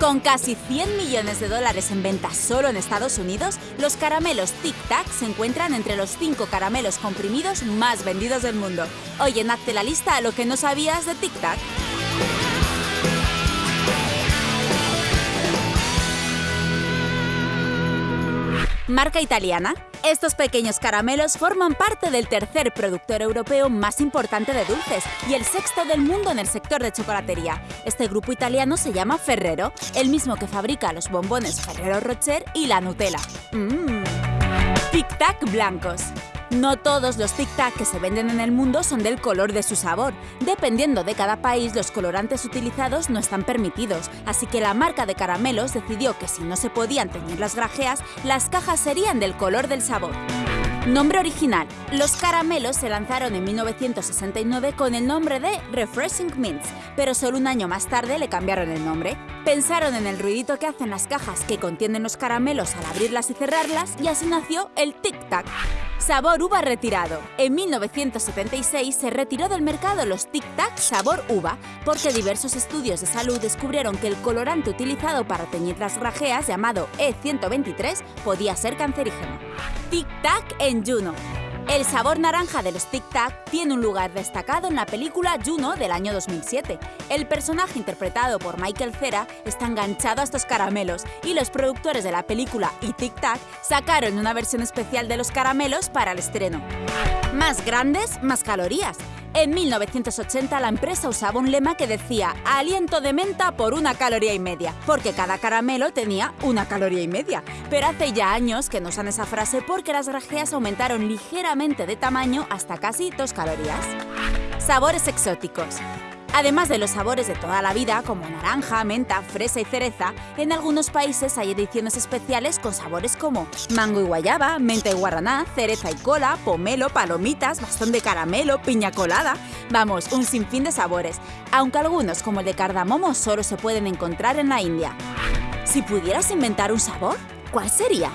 Con casi 100 millones de dólares en venta solo en Estados Unidos, los caramelos Tic Tac se encuentran entre los 5 caramelos comprimidos más vendidos del mundo. Oye, hazte la lista a lo que no sabías de Tic Tac. Marca italiana. Estos pequeños caramelos forman parte del tercer productor europeo más importante de dulces y el sexto del mundo en el sector de chocolatería. Este grupo italiano se llama Ferrero, el mismo que fabrica los bombones Ferrero Rocher y la Nutella. Mmm. Tic-tac blancos. No todos los Tic Tac que se venden en el mundo son del color de su sabor. Dependiendo de cada país, los colorantes utilizados no están permitidos, así que la marca de caramelos decidió que si no se podían teñir las grajeas, las cajas serían del color del sabor. Nombre original. Los caramelos se lanzaron en 1969 con el nombre de Refreshing Mints, pero solo un año más tarde le cambiaron el nombre. Pensaron en el ruidito que hacen las cajas que contienen los caramelos al abrirlas y cerrarlas y así nació el Tic Tac. Sabor uva retirado. En 1976 se retiró del mercado los Tic Tac sabor uva porque diversos estudios de salud descubrieron que el colorante utilizado para teñir las grajeas, llamado E123, podía ser cancerígeno. Tic Tac en Juno. El sabor naranja de los Tic Tac tiene un lugar destacado en la película Juno del año 2007. El personaje interpretado por Michael Cera está enganchado a estos caramelos y los productores de la película y Tic Tac sacaron una versión especial de los caramelos para el estreno. Más grandes, más calorías. En 1980 la empresa usaba un lema que decía aliento de menta por una caloría y media, porque cada caramelo tenía una caloría y media. Pero hace ya años que no usan esa frase porque las grajeas aumentaron ligeramente de tamaño hasta casi 2 calorías. Sabores exóticos. Además de los sabores de toda la vida, como naranja, menta, fresa y cereza, en algunos países hay ediciones especiales con sabores como mango y guayaba, menta y guaraná, cereza y cola, pomelo, palomitas, bastón de caramelo, piña colada. Vamos, un sinfín de sabores, aunque algunos, como el de cardamomo, solo se pueden encontrar en la India. Si pudieras inventar un sabor, ¿cuál sería?